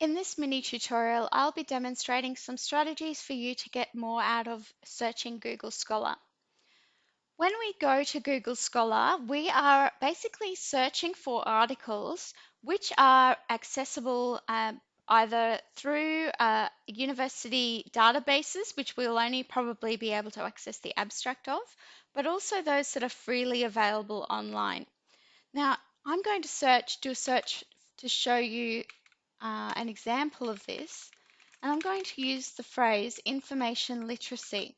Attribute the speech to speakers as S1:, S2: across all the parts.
S1: In this mini tutorial, I'll be demonstrating some strategies for you to get more out of searching Google Scholar. When we go to Google Scholar, we are basically searching for articles which are accessible um, either through uh, university databases, which we'll only probably be able to access the abstract of, but also those that are freely available online. Now, I'm going to search, do a search to show you uh, an example of this, and I'm going to use the phrase information literacy.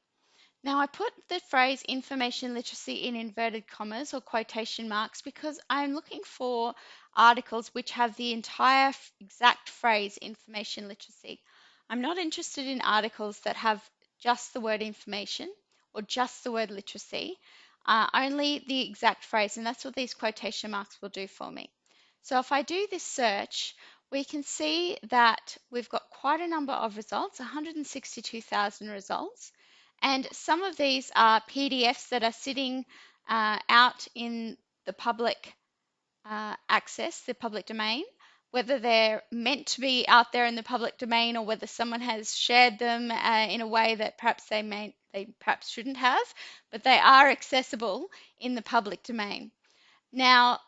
S1: Now I put the phrase information literacy in inverted commas or quotation marks because I'm looking for articles which have the entire exact phrase information literacy. I'm not interested in articles that have just the word information or just the word literacy, uh, only the exact phrase, and that's what these quotation marks will do for me. So if I do this search, we can see that we've got quite a number of results, 162,000 results. And some of these are PDFs that are sitting uh, out in the public uh, access, the public domain, whether they're meant to be out there in the public domain or whether someone has shared them uh, in a way that perhaps they may they perhaps shouldn't have, but they are accessible in the public domain. Now,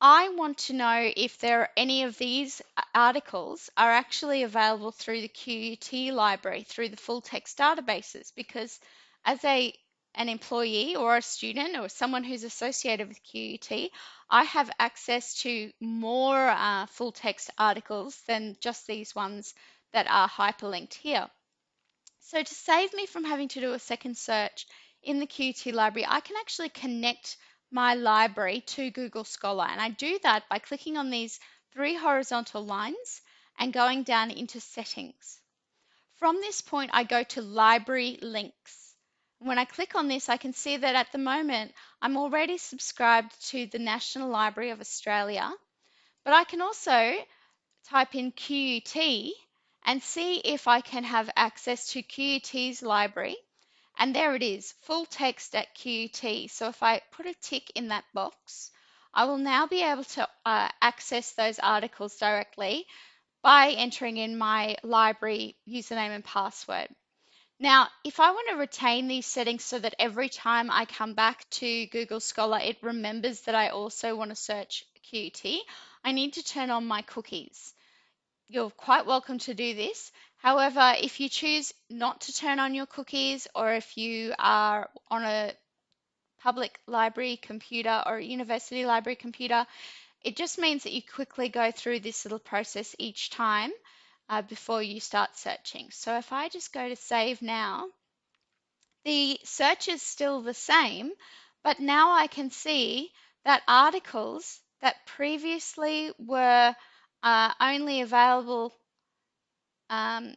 S1: I want to know if there are any of these articles are actually available through the QUT library, through the full text databases, because as a an employee or a student or someone who's associated with QUT, I have access to more uh, full text articles than just these ones that are hyperlinked here. So to save me from having to do a second search in the QUT library, I can actually connect my library to Google Scholar. And I do that by clicking on these three horizontal lines and going down into settings. From this point, I go to library links. When I click on this, I can see that at the moment, I'm already subscribed to the National Library of Australia, but I can also type in QUT and see if I can have access to QUT's library and there it is, full text at QUT. So if I put a tick in that box, I will now be able to uh, access those articles directly by entering in my library username and password. Now, if I want to retain these settings so that every time I come back to Google Scholar, it remembers that I also want to search QUT, I need to turn on my cookies. You're quite welcome to do this. However, if you choose not to turn on your cookies or if you are on a public library computer or a university library computer, it just means that you quickly go through this little process each time uh, before you start searching. So if I just go to save now, the search is still the same, but now I can see that articles that previously were uh, only available um,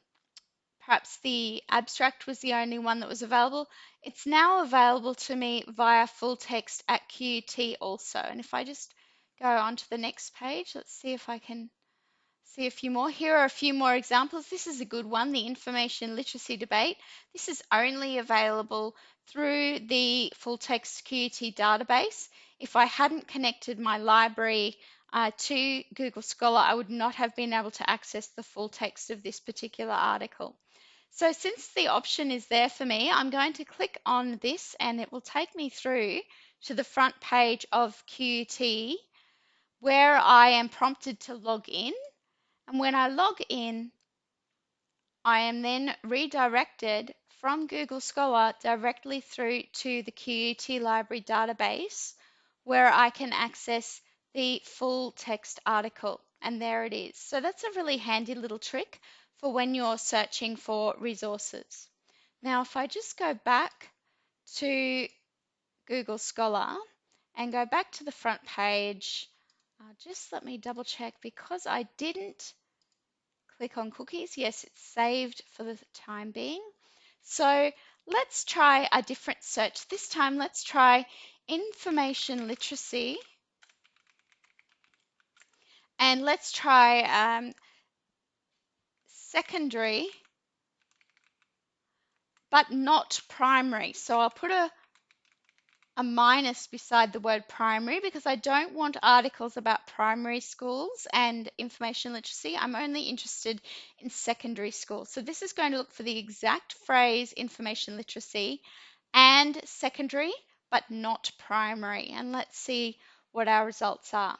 S1: perhaps the abstract was the only one that was available. It's now available to me via full text at QUT also. And if I just go on to the next page, let's see if I can see a few more. Here are a few more examples. This is a good one, the information literacy debate. This is only available through the full text QUT database. If I hadn't connected my library uh, to Google Scholar, I would not have been able to access the full text of this particular article. So since the option is there for me, I'm going to click on this and it will take me through to the front page of QUT where I am prompted to log in. And when I log in, I am then redirected from Google Scholar directly through to the QUT library database where I can access the full text article. And there it is. So that's a really handy little trick for when you're searching for resources. Now, if I just go back to Google Scholar and go back to the front page, uh, just let me double check because I didn't click on cookies. Yes, it's saved for the time being. So let's try a different search. This time, let's try information literacy and let's try um, secondary, but not primary. So I'll put a, a minus beside the word primary because I don't want articles about primary schools and information literacy. I'm only interested in secondary schools. So this is going to look for the exact phrase information literacy and secondary, but not primary. And let's see what our results are.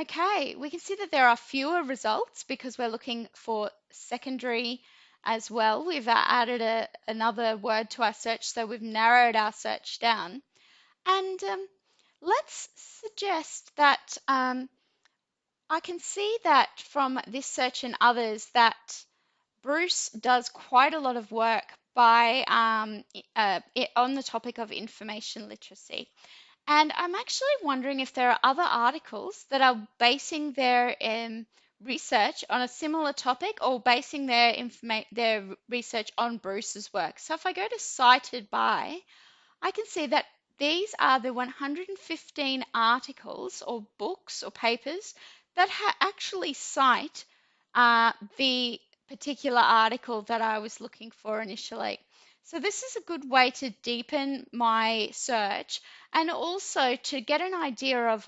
S1: Okay, we can see that there are fewer results because we're looking for secondary as well. We've added a, another word to our search, so we've narrowed our search down. And um, let's suggest that um, I can see that from this search and others that Bruce does quite a lot of work by um, uh, on the topic of information literacy. And I'm actually wondering if there are other articles that are basing their um, research on a similar topic or basing their informa- their research on Bruce's work. So if I go to cited by, I can see that these are the 115 articles or books or papers that ha- actually cite uh, the particular article that I was looking for initially. So this is a good way to deepen my search and also to get an idea of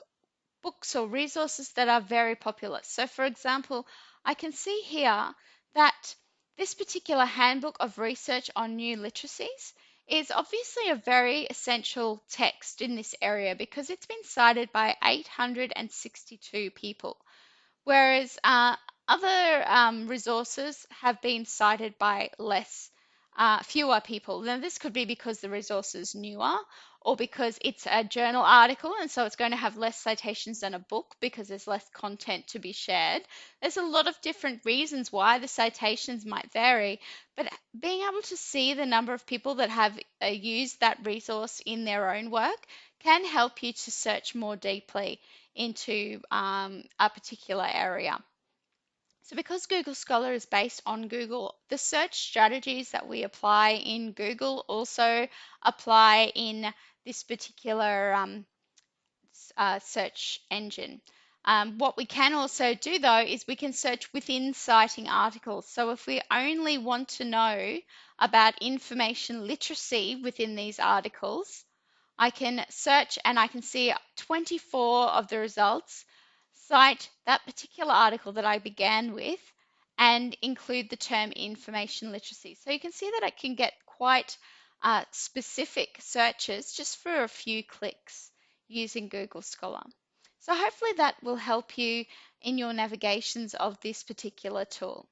S1: books or resources that are very popular. So for example, I can see here that this particular handbook of research on new literacies is obviously a very essential text in this area because it's been cited by 862 people, whereas uh, other um, resources have been cited by less uh, fewer people. Now, this could be because the resource is newer or because it's a journal article and so it's going to have less citations than a book because there's less content to be shared. There's a lot of different reasons why the citations might vary, but being able to see the number of people that have uh, used that resource in their own work can help you to search more deeply into um, a particular area. So because Google Scholar is based on Google, the search strategies that we apply in Google also apply in this particular um, uh, search engine. Um, what we can also do though is we can search within citing articles. So if we only want to know about information literacy within these articles, I can search and I can see 24 of the results cite that particular article that I began with and include the term information literacy. So you can see that I can get quite uh, specific searches just for a few clicks using Google Scholar. So hopefully that will help you in your navigations of this particular tool.